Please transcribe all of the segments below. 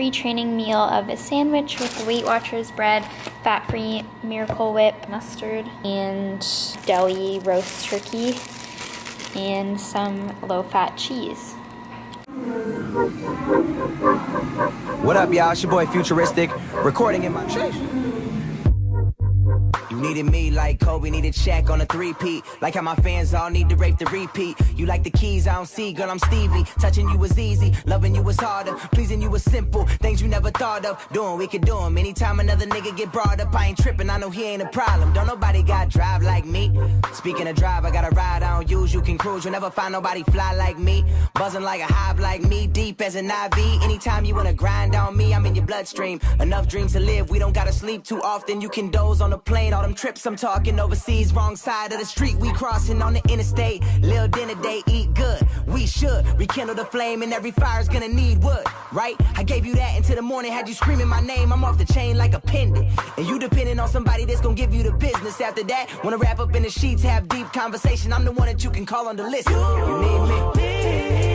pre-training meal of a sandwich with Weight Watchers bread, fat-free Miracle Whip mustard, and deli roast turkey, and some low-fat cheese. What up, y'all? It's your boy Futuristic, recording in my needed me like Kobe needed Shaq on a three-peat. Like how my fans all need to rape the repeat. You like the keys, I don't see, girl, I'm Stevie. Touching you was easy, loving you was harder. Pleasing you was simple, things you never thought of. Doing, we could do 'em. Anytime another nigga get brought up, I ain't tripping, I know he ain't a problem. Don't nobody got drive like me. Speaking of drive, I got a ride I don't use, you can cruise. You'll never find nobody fly like me. Buzzing like a hive like me, deep as an IV. Anytime you wanna grind on me, I'm in your bloodstream. Enough dreams to live, we don't gotta sleep too often. You can doze on the plane, all them trips I'm talking overseas. Wrong side of the street, we crossing on the interstate. Lil' dinner day, eat good. We should rekindle the flame, and every fire's gonna need wood, right? I gave you that until the morning, had you screaming my name. I'm off the chain like a pendant. And you depending on somebody that's gonna give you the business after that. Wanna wrap up in the sheets, have deep conversation. I'm the one that you can call on the list. You need me.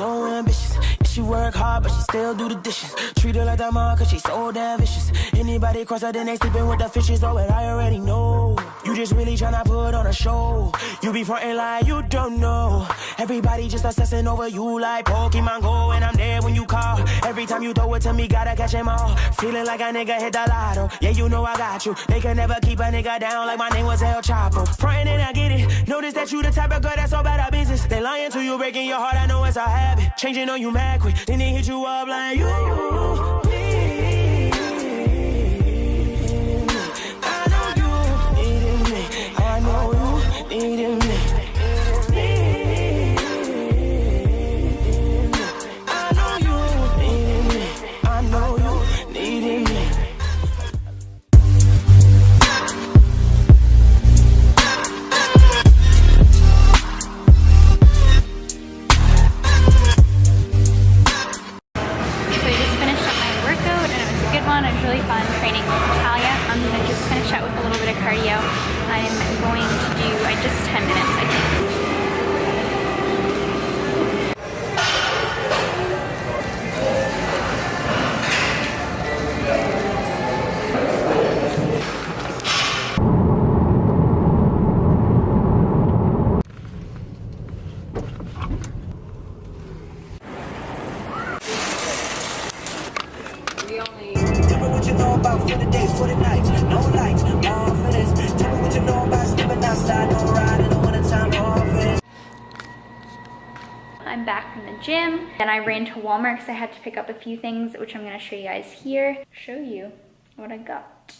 So ambitious. She work hard, but she still do the dishes. Treat her like that mom, cause she's so damn vicious. Anybody cross her, then they sleeping with the fishes. Oh, and I already know. You just really tryna put on a show. You be frontin' like you don't know. Everybody just assessing over you like Pokemon Go, and I'm there when you call. Every time you throw it to me, gotta catch 'em all. Feeling like a nigga hit the lotto. Yeah, you know I got you. They can never keep a nigga down like my name was El Chapo. Frontin' and I get it. Notice that you the type of girl that's all about our business. They lying to you, breaking your heart. I know it's a habit. Changing on you mad quick. Then they hit you up like you. Really fun training with Natalia. I'm gonna just finish out with a little bit of cardio. I'm going to do uh, just 10 minutes, I think. About for the days, for the nights, no lights, for this. Tell me what you know about stepping outside, no all for this. I'm back from the gym and I ran to Walmart because I had to pick up a few things, which I'm gonna show you guys here. Show you what I got.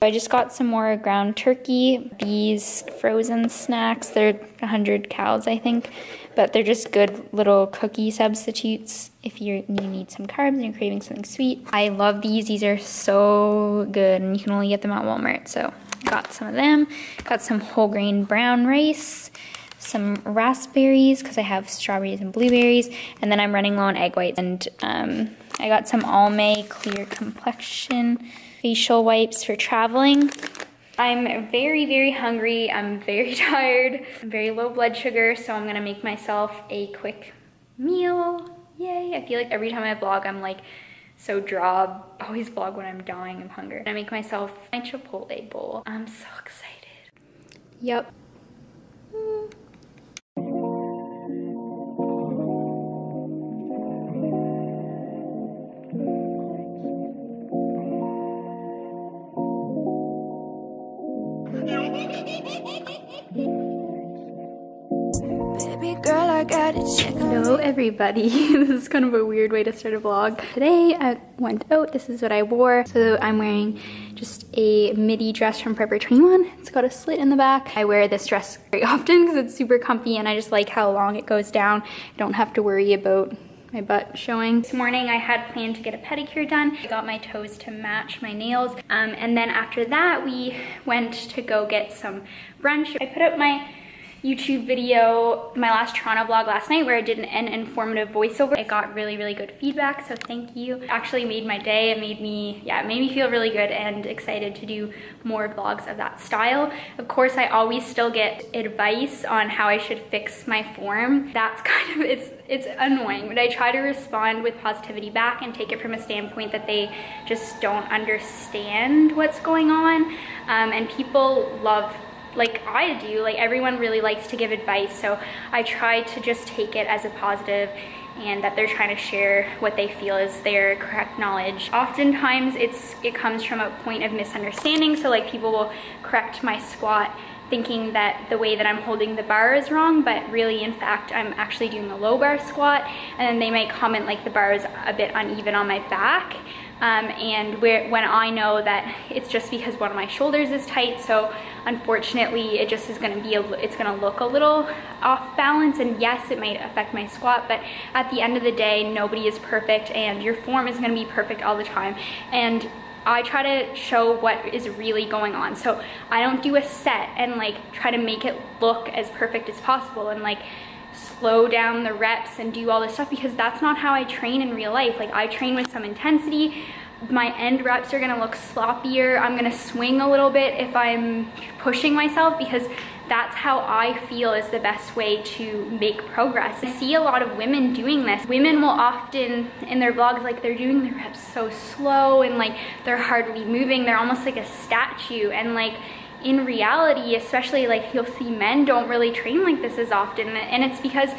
I just got some more ground turkey. These frozen snacks, they're 100 cows, I think, but they're just good little cookie substitutes if you need some carbs and you're craving something sweet. I love these. These are so good, and you can only get them at Walmart. So got some of them. Got some whole grain brown rice, some raspberries because I have strawberries and blueberries, and then I'm running low on egg whites. And um, I got some Almay Clear Complexion facial wipes for traveling. I'm very, very hungry. I'm very tired. I'm very low blood sugar, so I'm gonna make myself a quick meal. Yay! I feel like every time I vlog, I'm like so draw. Always vlog when I'm dying of hunger. I make myself my Chipotle bowl. I'm so excited. Yep. Hello everybody. this is kind of a weird way to start a vlog. Today I went out, this is what I wore. So I'm wearing just a midi dress from Forever 21. It's got a slit in the back. I wear this dress very often because it's super comfy and I just like how long it goes down. I don't have to worry about my butt showing. This morning I had planned to get a pedicure done. I got my toes to match my nails. Um, and then after that we went to go get some brunch. I put up my YouTube video, my last Toronto vlog last night where I did an, an, informative voiceover. It got really, really good feedback, so thank you. It actually made my day. It made me, yeah, it made me feel really good and excited to do more vlogs of that style. Of course, I always still get advice on how I should fix my form. That's kind of, it's, it's annoying, but I try to respond with positivity back and take it from a standpoint that they just don't understand what's going on. Um, and people love like I do, like everyone really likes to give advice. So I try to just take it as a positive and that they're trying to share what they feel is their correct knowledge. Oftentimes it's it comes from a point of misunderstanding. So like people will correct my squat thinking that the way that I'm holding the bar is wrong, but really in fact I'm actually doing a low bar squat and then they might comment like the bar is a bit uneven on my back um, and where, when I know that it's just because one of my shoulders is tight so unfortunately it just is going to be a, it's going to look a little off balance. And yes it might affect my squat but at the end of the day nobody is perfect and your form is going to be perfect all the time. And I try to show what is really going on. So I don't do a set and like try to make it look as perfect as possible. And like slow down the reps and do all this stuff because that's not how I train in real life. Like I train with some intensity. My end reps are gonna look sloppier. I'm gonna swing a little bit if I'm pushing myself because that's how I feel is the best way to make progress. I see a lot of women doing this. Women will often, in their vlogs, like they're doing their reps so slow and like they're hardly moving. They're almost like a statue and like in reality, especially like you'll see men don't really train like this as often and it's because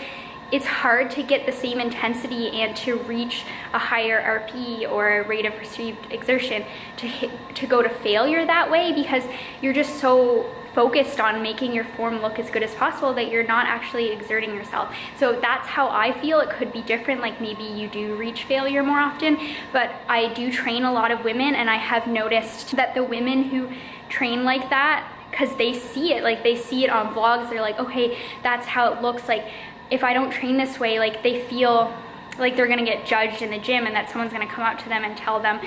it's hard to get the same intensity and to reach a higher RPE or a rate of perceived exertion to hit, to go to failure that way because you're just so focused on making your form look as good as possible that you're not actually exerting yourself. So that's how I feel. It could be different, like maybe you do reach failure more often, but I do train a lot of women and I have noticed that the women who train like that because they see it like they see it on vlogs. They're like okay that's how it looks like. If I don't train this way like they feel like they're gonna get judged in the gym and that someone's gonna come up to them and tell them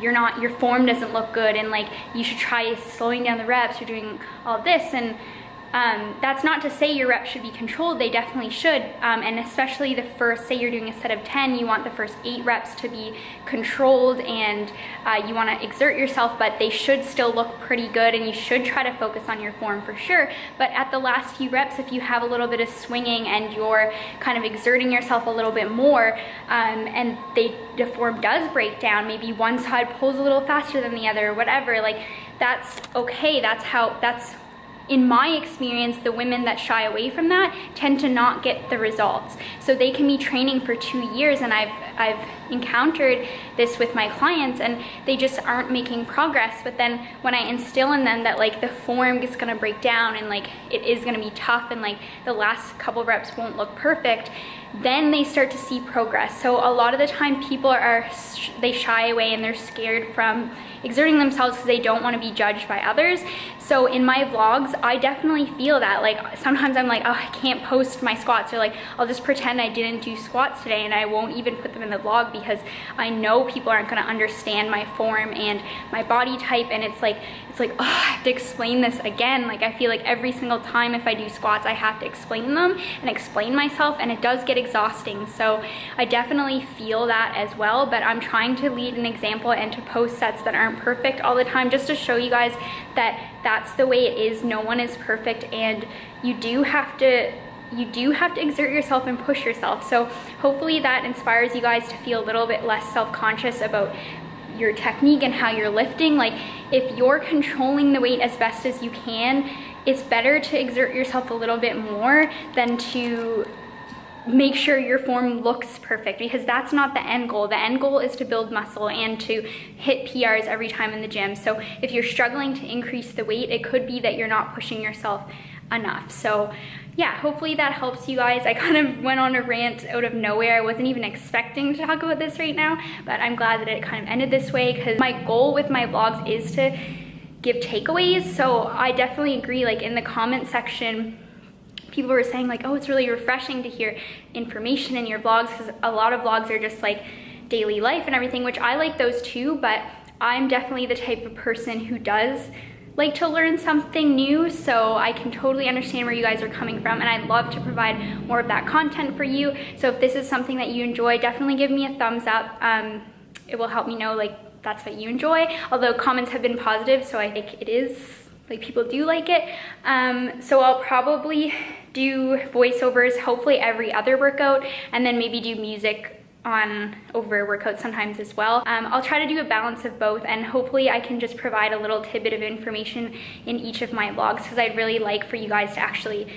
you're not your form doesn't look good and like you should try slowing down the reps. You're doing all this and um, that's not to say your reps should be controlled, they definitely should. Um, and especially the first, say you're doing a set of 10, you want the first eight reps to be controlled and uh, you wanna exert yourself, but they should still look pretty good and you should try to focus on your form for sure. But at the last few reps, if you have a little bit of swinging and you're kind of exerting yourself a little bit more um, and they, the form does break down, maybe one side pulls a little faster than the other, whatever, like that's okay, that's how, that's in my experience, the women that shy away from that tend to not get the results. So they can be training for two years and I've, I've encountered this with my clients and they just aren't making progress. But then when I instill in them that like the form is gonna break down and like it is gonna be tough and like the last couple reps won't look perfect, then they start to see progress. So a lot of the time people are, they shy away and they're scared from exerting themselves because they don't want to be judged by others. So in my vlogs, I definitely feel that. Like sometimes I'm like, oh, I can't post my squats or like, I'll just pretend I didn't do squats today and I won't even put them in the vlog because I know people aren't going to understand my form and my body type and it's like, it's like, oh, I have to explain this again. Like I feel like every single time if I do squats, I have to explain them and explain myself and it does get exhausting. So I definitely feel that as well, but I'm trying to lead an example and to post sets that aren't perfect all the time just to show you guys that that's the way it is. No one is perfect and you do have to you do have to exert yourself and push yourself. So hopefully that inspires you guys to feel a little bit less self-conscious about your technique and how you're lifting. Like if you're controlling the weight as best as you can, it's better to exert yourself a little bit more than to make sure your form looks perfect because that's not the end goal. The end goal is to build muscle and to hit PRs every time in the gym. So if you're struggling to increase the weight, it could be that you're not pushing yourself enough. So yeah, hopefully that helps you guys. I kind of went on a rant out of nowhere. I wasn't even expecting to talk about this right now, but I'm glad that it kind of ended this way because my goal with my vlogs is to give takeaways. So I definitely agree, like in the comment section, people were saying like, oh, it's really refreshing to hear information in your vlogs because a lot of vlogs are just like daily life and everything, which I like those too, but I'm definitely the type of person who does like to learn something new, so I can totally understand where you guys are coming from, and I'd love to provide more of that content for you. So if this is something that you enjoy, definitely give me a thumbs up. Um, it will help me know like that's what you enjoy. Although comments have been positive, so I think it is like people do like it. Um, so I'll probably do voiceovers hopefully every other workout and then maybe do music on over workouts sometimes as well. Um, I'll try to do a balance of both and hopefully I can just provide a little tidbit of information in each of my vlogs because I'd really like for you guys to actually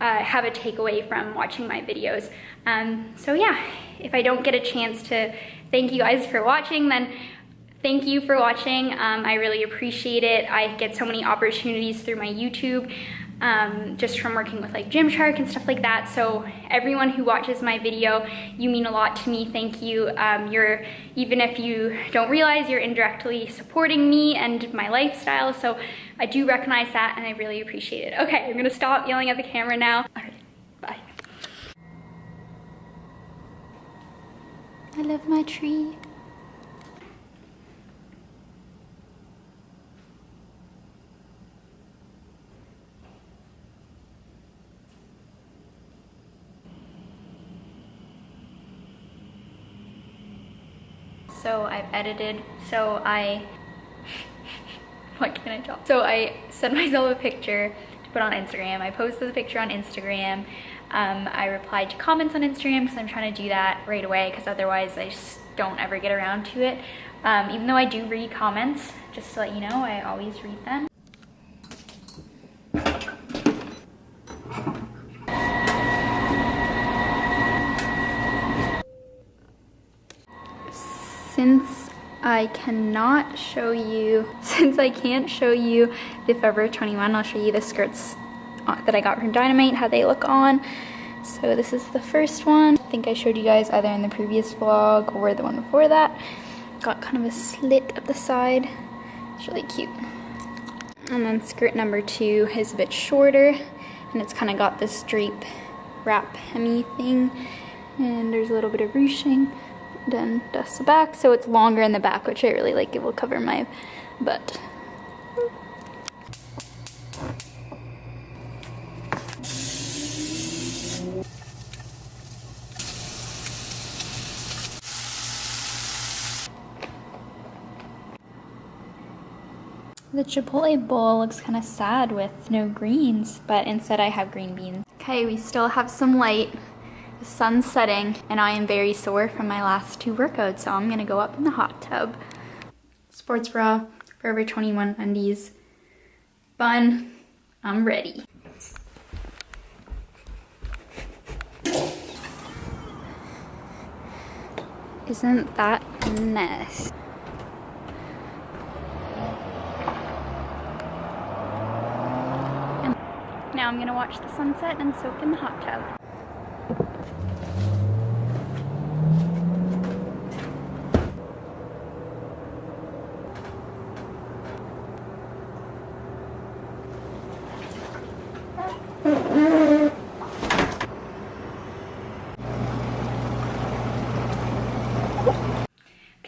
uh, have a takeaway from watching my videos. Um, so yeah, if I don't get a chance to thank you guys for watching, then thank you for watching. Um, I really appreciate it. I get so many opportunities through my YouTube um, just from working with like Gymshark and stuff like that. So everyone who watches my video, you mean a lot to me. Thank you. Um, you're, even if you don't realize, you're indirectly supporting me and my lifestyle. So I do recognize that and I really appreciate it. Okay, I'm gonna stop yelling at the camera now. All right, bye. I love my tree. So I've edited, so I, what can I talk? So I sent myself a picture to put on Instagram. I posted the picture on Instagram. Um, I replied to comments on Instagram because I'm trying to do that right away because otherwise I just don't ever get around to it. Um, even though I do read comments, just to let you know, I always read them. since I cannot show you, since I can't show you the Forever 21, I'll show you the skirts that I got from Dynamite, how they look on. So this is the first one. I think I showed you guys either in the previous vlog or the one before that. Got kind of a slit at the side. It's really cute. And then skirt number two is a bit shorter and it's kind of got this drape wrap hemi thing. And there's a little bit of ruching then dust the back so it's longer in the back which I really like it will cover my butt The Chipotle bowl looks kind of sad with no greens, but instead I have green beans. Okay, we still have some light. The sun's setting and I am very sore from my last two workouts, so I'm gonna go up in the hot tub. Sports bra, Forever 21 undies, bun, I'm ready. Isn't that nice? now I'm gonna watch the sunset and soak in the hot tub.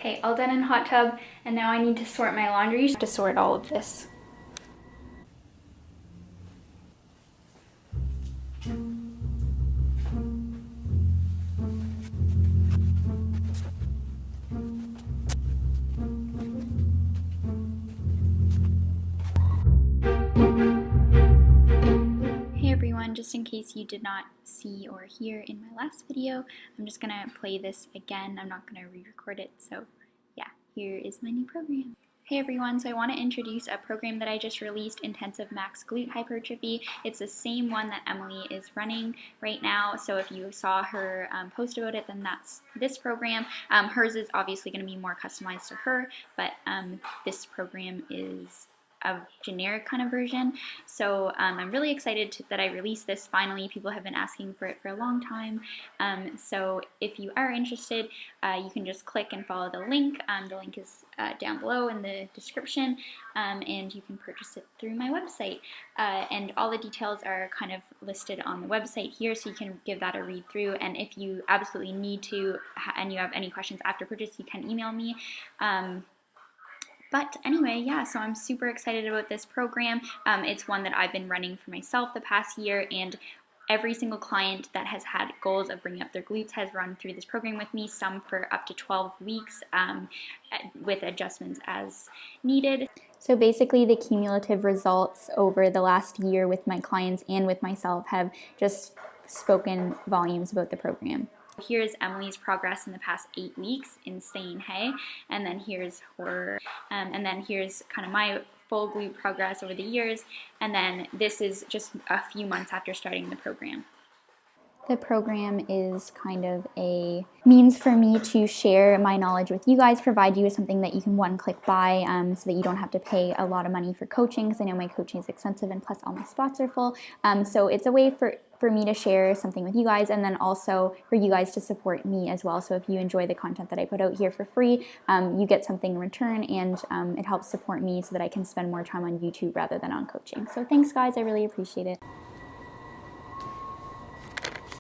Okay, all done in hot tub, and now I need to sort my laundry to sort all of this. Just in case you did not see or hear in my last video, I'm just gonna play this again. I'm not gonna re-record it, so yeah, here is my new program. Hey everyone, so I want to introduce a program that I just released, Intensive Max Glute Hypertrophy. It's the same one that Emily is running right now, so if you saw her um, post about it, then that's this program. Um, hers is obviously going to be more customized to her, but um, this program is a generic kind of version. So um, I'm really excited to, that I released this finally. People have been asking for it for a long time. Um, so if you are interested, uh, you can just click and follow the link. Um, the link is uh, down below in the description um, and you can purchase it through my website. Uh, and all the details are kind of listed on the website here so you can give that a read through. And if you absolutely need to and you have any questions after purchase, you can email me. But anyway, yeah, so I'm super excited about this program. Um, it's one that I've been running for myself the past year, and every single client that has had goals of bringing up their glutes has run through this program with me, some for up to 12 weeks um, with adjustments as needed. So basically the cumulative results over the last year with my clients and with myself have just spoken volumes about the program. Here's Emily's progress in the past eight weeks, insane, hey? And then here's her, um, and then here's kind of my full glute progress over the years, and then this is just a few months after starting the program. The program is kind of a means for me to share my knowledge with you guys, provide you with something that you can one click buy um, so that you don't have to pay a lot of money for coaching because I know my coaching is expensive and plus all my spots are full. Um, so it's a way for for me to share something with you guys and then also for you guys to support me as well. So if you enjoy the content that I put out here for free, um, you get something in return and um, it helps support me so that I can spend more time on YouTube rather than on coaching. So thanks guys, I really appreciate it.